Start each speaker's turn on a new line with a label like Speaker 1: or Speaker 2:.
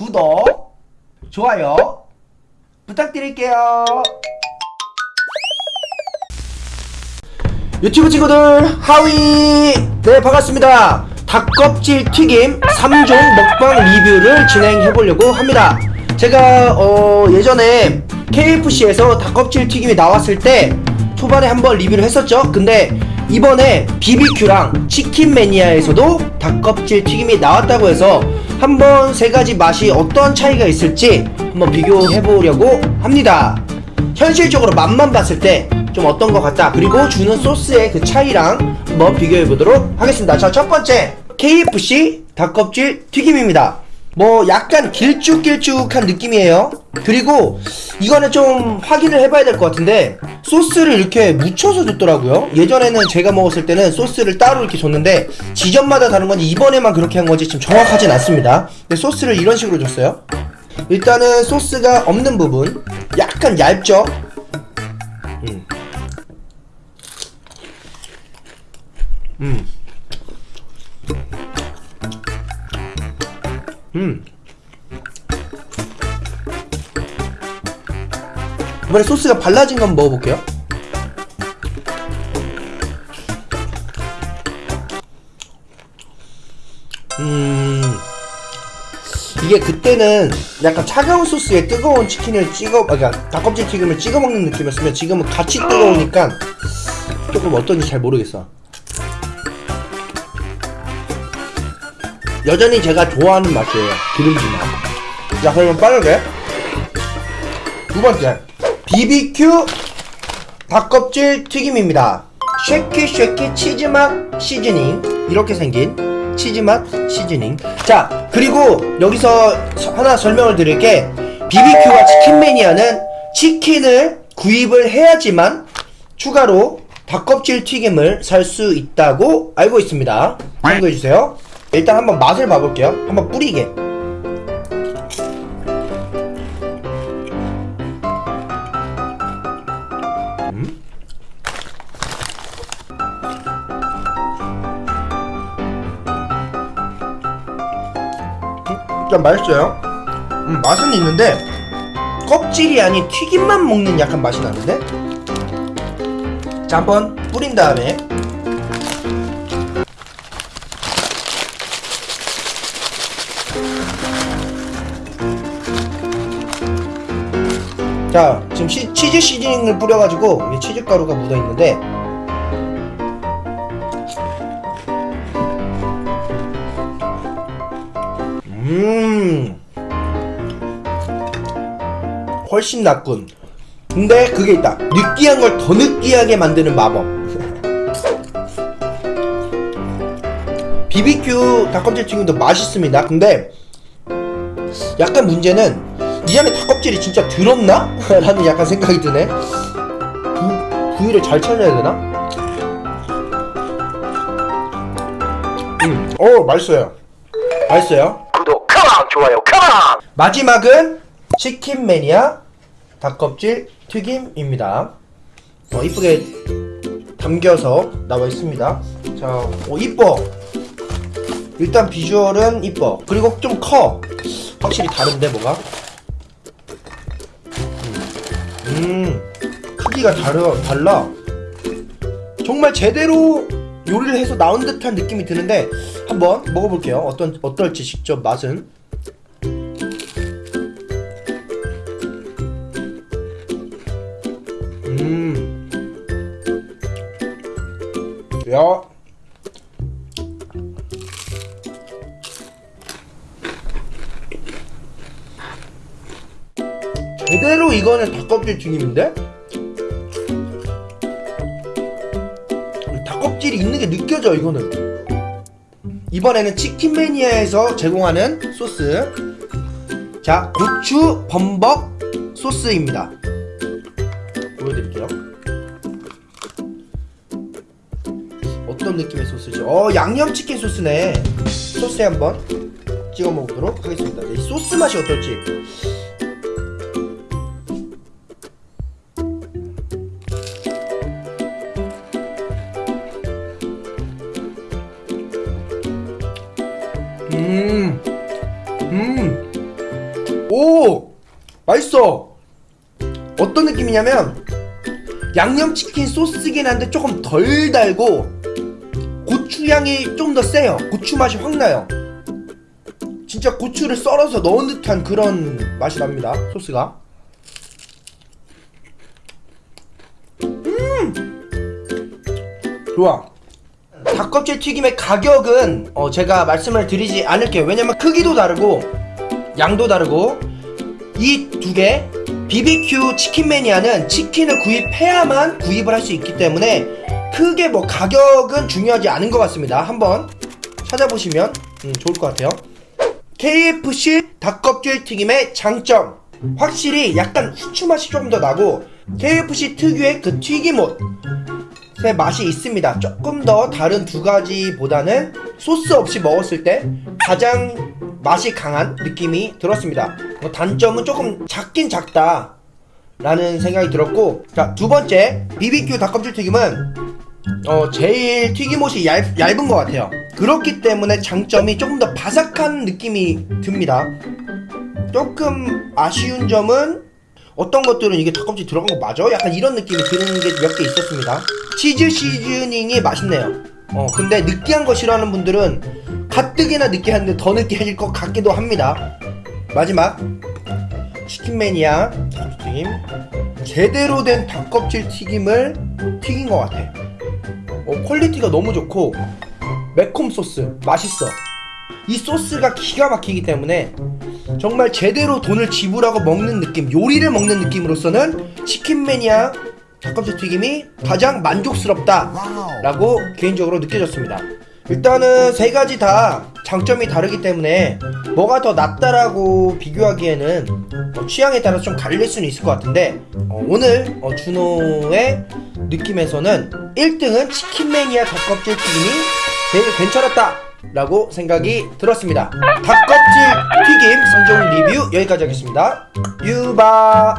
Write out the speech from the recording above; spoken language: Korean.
Speaker 1: 구독, 좋아요 부탁드릴게요. 유튜브 친구들 하위! 네 반갑습니다. 닭껍질 튀김 3종 먹방 리뷰를 진행해 보려고 합니다. 제가 어 예전에 KFC에서 닭껍질 튀김이 나왔을 때 초반에 한번 리뷰를 했었죠. 근데 이번에 BBQ랑 치킨 매니아에서도 닭껍질 튀김이 나왔다고 해서 한번 세 가지 맛이 어떤 차이가 있을지 한번 비교해 보려고 합니다. 현실적으로 맛만 봤을 때 좀 어떤 것 같다 그리고 주는 소스의 그 차이랑 한번 비교해 보도록 하겠습니다. 자 첫 번째 KFC 닭껍질 튀김입니다 뭐 약간 길쭉길쭉한 느낌이에요. 그리고 이거는 좀 확인을 해봐야 될 것 같은데 소스를 이렇게 묻혀서 줬더라고요. 예전에는 제가 먹었을 때는 소스를 따로 이렇게 줬는데 지점마다 다른 건지 이번에만 그렇게 한 건지 지금 정확하진 않습니다. 근데 소스를 이런 식으로 줬어요. 일단은 소스가 없는 부분 약간 얇죠? 음. 음. 음. 이번에 소스가 발라진 거 한번 먹어볼게요. 음. 이게 그때는 약간 차가운 소스에 뜨거운 치킨을 찍어, 아, 그러니까 닭껍질 튀김을 찍어 먹는 느낌이었으면 지금은 같이 뜨거우니까 조금 어떤지 잘 모르겠어. 여전히 제가 좋아하는 맛이에요. 기름진 맛. 자, 그러면 빠르게 두 번째 BBQ 닭껍질 튀김입니다. shaky shaky 치즈 맛 seasoning 이렇게 생긴 치즈 맛 seasoning. 자, 그리고 여기서 서- 하나 설명을 드릴게 BBQ와 치킨 매니아는 치킨을 구입을 해야지만 추가로 닭껍질 튀김을 살 수 있다고 알고 있습니다. 참고해 주세요. 일단 한번 맛을 봐볼게요. 한번 뿌리게. 음? 음, 일단 맛있어요. 음, 맛은 있는데 껍질이 아닌 튀김만 먹는 약간 맛이 나는데. 자, 한번 뿌린 다음에 자 지금 시, 치즈 시즈닝을 뿌려가지고 치즈 가루가 묻어있는데. 음. 훨씬 낫군 근데 그게 있다. 느끼한 걸 더 느끼하게 만드는 마법. BBQ 닭껍질 튀김도 맛있습니다. 근데 약간 문제는 이 안에 닭껍질이 진짜 들었나? 라는 약간 생각이 드네. 부, 부위를 잘 찾아야 되나? 음, 어 맛있어요. 맛있어요? 구독 컴온 좋아요 컴온 마지막은 치킨 매니아 닭껍질 튀김입니다. 어 이쁘게 담겨서 나와 있습니다. 자, 어 이뻐. 일단 비주얼은 이뻐. 그리고 좀 커. 확실히 다른데 뭐가 음 크기가 다르, 달라. 정말 제대로 요리를 해서 나온 듯한 느낌이 드는데 한번 먹어볼게요. 어떤, 어떨지 직접 맛은 제대로 이거는 닭껍질 튀김인데? 닭껍질이 있는 게 느껴져 이거는. 이번에는 치킨 매니아에서 제공하는 소스. 자 고추 범벅 소스입니다. 보여드릴게요. 어떤 느낌의 소스죠? 어 양념치킨 소스네. 소스에 한번 찍어 먹도록 하겠습니다. 이 소스 맛이 어떨지 음, 음, 오 맛있어. 어떤 느낌이냐면 양념치킨 소스긴 한데 조금 덜 달고 고추향이 좀 더 세요. 고추 맛이 확 나요. 진짜 고추를 썰어서 넣은 듯한 그런 맛이 납니다 소스가. 음! 좋아 닭껍질 튀김의 가격은 어, 제가 말씀을 드리지 않을게요. 왜냐면 크기도 다르고 양도 다르고 이 두 개 BBQ 치킨 매니아는 치킨을 구입해야만 구입을 할 수 있기 때문에 크게 뭐 가격은 중요하지 않은 것 같습니다. 한번 찾아보시면 음, 좋을 것 같아요. KFC 닭껍질 튀김의 장점. 확실히 약간 후추 맛이 좀더 나고 KFC 특유의 그 튀김옷 의 맛이 있습니다. 조금 더 다른 두 가지보다는 소스 없이 먹었을 때 가장 맛이 강한 느낌이 들었습니다. 뭐 단점은 조금 작긴 작다. 라는 생각이 들었고 자 두 번째 BBQ 닭껍질 튀김은 어 제일 튀김옷이 얇, 얇은 것 같아요 그렇기 때문에 장점이 조금 더 바삭한 느낌이 듭니다 조금 아쉬운 점은 어떤 것들은 이게 닭껍질 들어간 거 맞아? 약간 이런 느낌이 드는 게 몇 개 있었습니다 치즈 시즈닝이 맛있네요. 어 근데 느끼한 거 싫어하는 분들은 가뜩이나 느끼한데 더 느끼해질 것 같기도 합니다. 마지막. 치킨 매니아 튀김. 제대로 된 닭껍질 튀김을 튀긴 것 같아. 어, quality가 너무 좋고 매콤 소스 맛있어. 이 소스가 기가 막히기 때문에 정말 제대로 돈을 지불하고 먹는 느낌 요리를 먹는 느낌으로서는 치킨 매니아 닭껍질 튀김이 가장 만족스럽다 라고 개인적으로 느껴졌습니다. 일단은 세 가지 다 장점이 다르기 때문에 뭐가 더 낫다라고 비교하기에는 어, 취향에 따라서 좀 갈릴 수는 있을 것 같은데 어, 오늘 어, 준호의 느낌에서는 1등은 치킨 매니아 닭껍질 튀김이 제일 괜찮았다 라고 생각이 들었습니다. 닭껍질 튀김 3종 리뷰 여기까지 하겠습니다. 유바